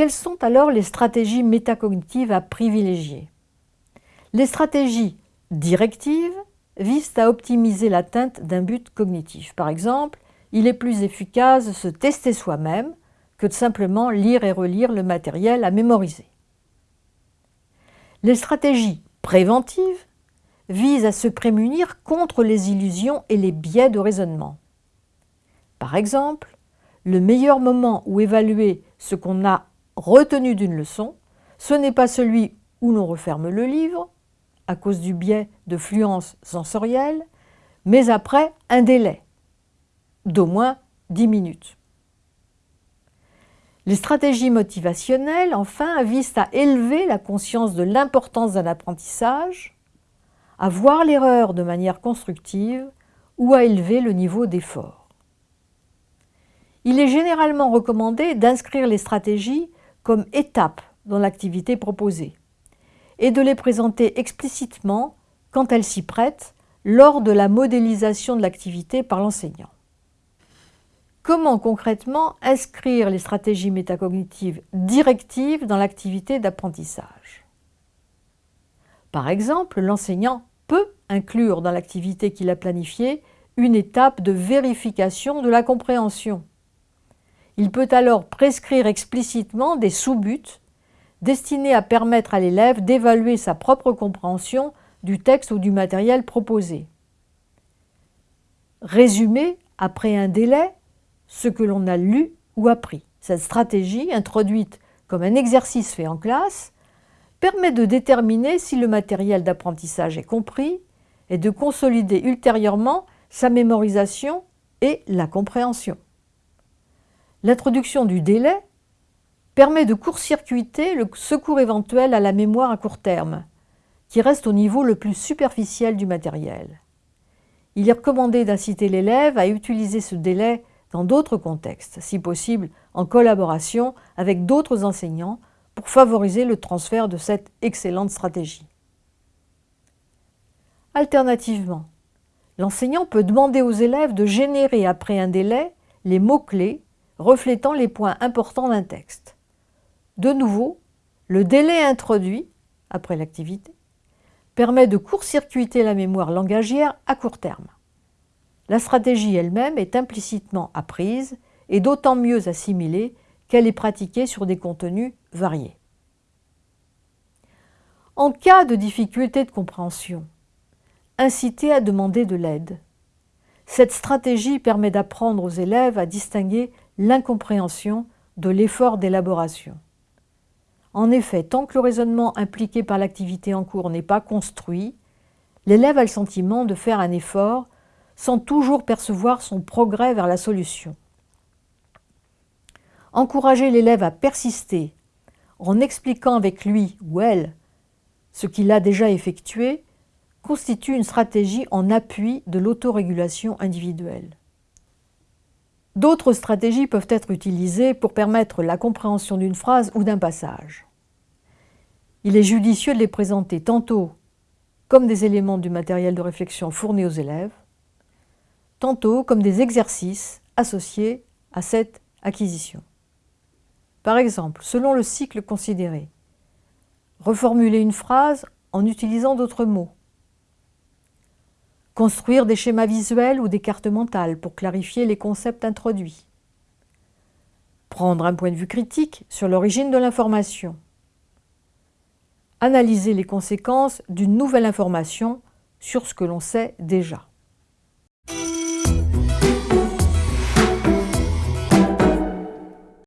Quelles sont alors les stratégies métacognitives à privilégier? Les stratégies directives visent à optimiser l'atteinte d'un but cognitif. Par exemple, il est plus efficace de se tester soi-même que de simplement lire et relire le matériel à mémoriser. Les stratégies préventives visent à se prémunir contre les illusions et les biais de raisonnement. Par exemple, le meilleur moment où évaluer ce qu'on a retenu d'une leçon, ce n'est pas celui où l'on referme le livre, à cause du biais de fluence sensorielle, mais après un délai d'au moins 10 minutes. Les stratégies motivationnelles, enfin, visent à élever la conscience de l'importance d'un apprentissage, à voir l'erreur de manière constructive ou à élever le niveau d'effort. Il est généralement recommandé d'inscrire les stratégies comme étapes dans l'activité proposée et de les présenter explicitement quand elles s'y prêtent lors de la modélisation de l'activité par l'enseignant. Comment concrètement inscrire les stratégies métacognitives directives dans l'activité d'apprentissage? Par exemple, l'enseignant peut inclure dans l'activité qu'il a planifiée une étape de vérification de la compréhension. Il peut alors prescrire explicitement des sous-buts destinés à permettre à l'élève d'évaluer sa propre compréhension du texte ou du matériel proposé. Résumer, après un délai, ce que l'on a lu ou appris. Cette stratégie, introduite comme un exercice fait en classe, permet de déterminer si le matériel d'apprentissage est compris et de consolider ultérieurement sa mémorisation et la compréhension. L'introduction du délai permet de court-circuiter le secours éventuel à la mémoire à court terme, qui reste au niveau le plus superficiel du matériel. Il est recommandé d'inciter l'élève à utiliser ce délai dans d'autres contextes, si possible en collaboration avec d'autres enseignants pour favoriser le transfert de cette excellente stratégie. Alternativement, l'enseignant peut demander aux élèves de générer après un délai les mots-clés reflétant les points importants d'un texte. De nouveau, le délai introduit, après l'activité, permet de court-circuiter la mémoire langagière à court terme. La stratégie elle-même est implicitement apprise et d'autant mieux assimilée qu'elle est pratiquée sur des contenus variés. En cas de difficulté de compréhension, inciter à demander de l'aide. Cette stratégie permet d'apprendre aux élèves à distinguer l'incompréhension de l'effort d'élaboration. En effet, tant que le raisonnement impliqué par l'activité en cours n'est pas construit, l'élève a le sentiment de faire un effort sans toujours percevoir son progrès vers la solution. Encourager l'élève à persister en expliquant avec lui ou elle ce qu'il a déjà effectué constitue une stratégie en appui de l'autorégulation individuelle. D'autres stratégies peuvent être utilisées pour permettre la compréhension d'une phrase ou d'un passage. Il est judicieux de les présenter tantôt comme des éléments du matériel de réflexion fourni aux élèves, tantôt comme des exercices associés à cette acquisition. Par exemple, selon le cycle considéré, reformuler une phrase en utilisant d'autres mots, construire des schémas visuels ou des cartes mentales pour clarifier les concepts introduits, prendre un point de vue critique sur l'origine de l'information, analyser les conséquences d'une nouvelle information sur ce que l'on sait déjà.